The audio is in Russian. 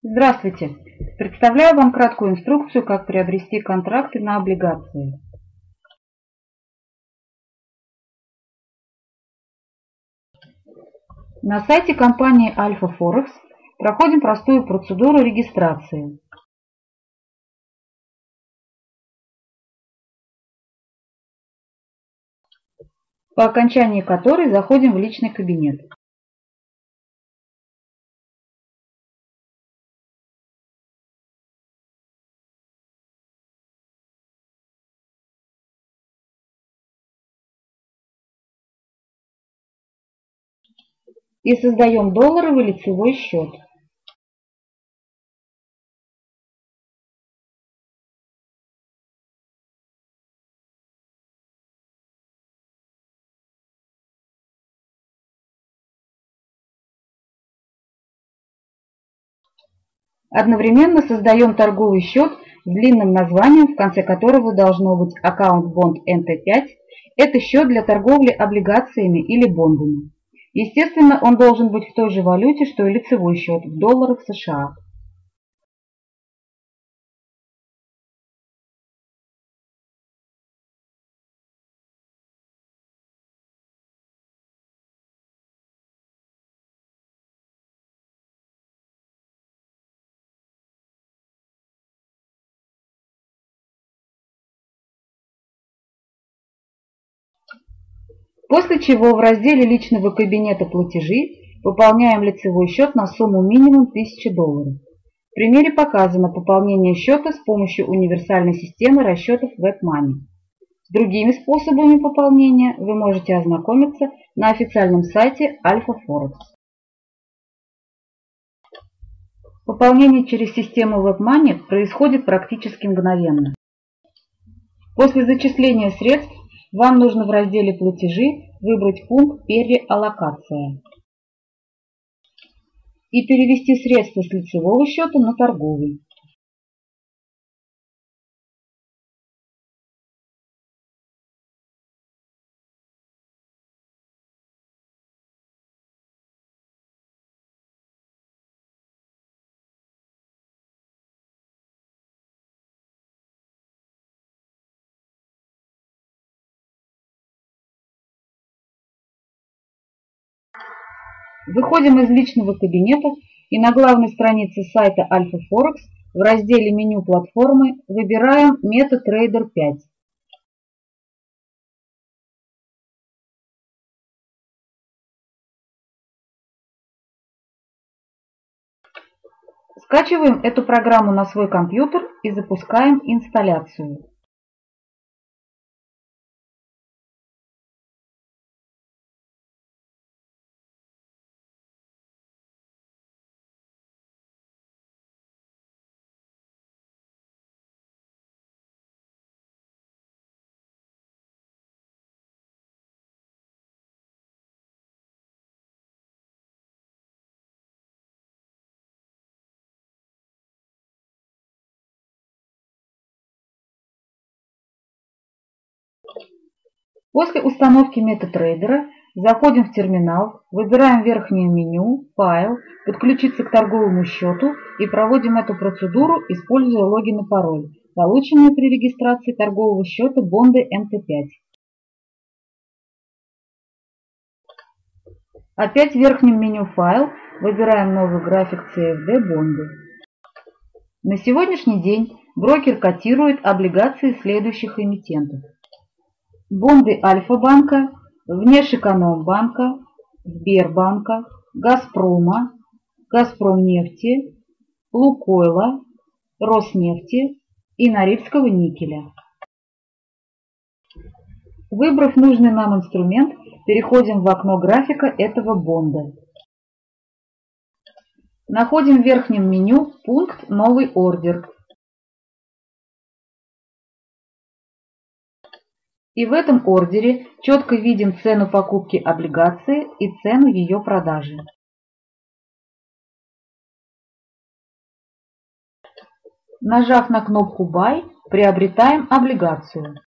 Здравствуйте! Представляю вам краткую инструкцию, как приобрести контракты на облигации. На сайте компании Alpha Forex проходим простую процедуру регистрации. по окончании которой заходим в личный кабинет. И создаем долларовый лицевой счет. Одновременно создаем торговый счет с длинным названием, в конце которого должно быть аккаунт Bond NT5. Это счет для торговли облигациями или бондами. Естественно, он должен быть в той же валюте, что и лицевой счет в долларах США. После чего в разделе личного кабинета платежи выполняем лицевой счет на сумму минимум 1000 долларов. В примере показано пополнение счета с помощью универсальной системы расчетов WebMoney. С другими способами пополнения вы можете ознакомиться на официальном сайте Alpha Forex. Пополнение через систему WebMoney происходит практически мгновенно. После зачисления средств вам нужно в разделе «Платежи» выбрать пункт «Переаллокация» и перевести средства с лицевого счета на торговый. Выходим из личного кабинета и на главной странице сайта Alpha Forex в разделе меню платформы выбираем MetaTrader 5. Скачиваем эту программу на свой компьютер и запускаем инсталляцию. После установки MetaTrader заходим в терминал, выбираем верхнее меню, файл, подключиться к торговому счету и проводим эту процедуру, используя логин и пароль, полученные при регистрации торгового счета Бонды МТ5. Опять в верхнем меню «Файл» выбираем новый график CFD Бонды. На сегодняшний день брокер котирует облигации следующих эмитентов бонды Альфа-банка, Внешэкономбанка, Сбербанка, Газпрома, Газпромнефти, Лукойла, Роснефти и Норильского никеля. Выбрав нужный нам инструмент, переходим в окно графика этого бонда. Находим в верхнем меню пункт «Новый ордер» И в этом ордере четко видим цену покупки облигации и цену ее продажи. Нажав на кнопку Buy, приобретаем облигацию.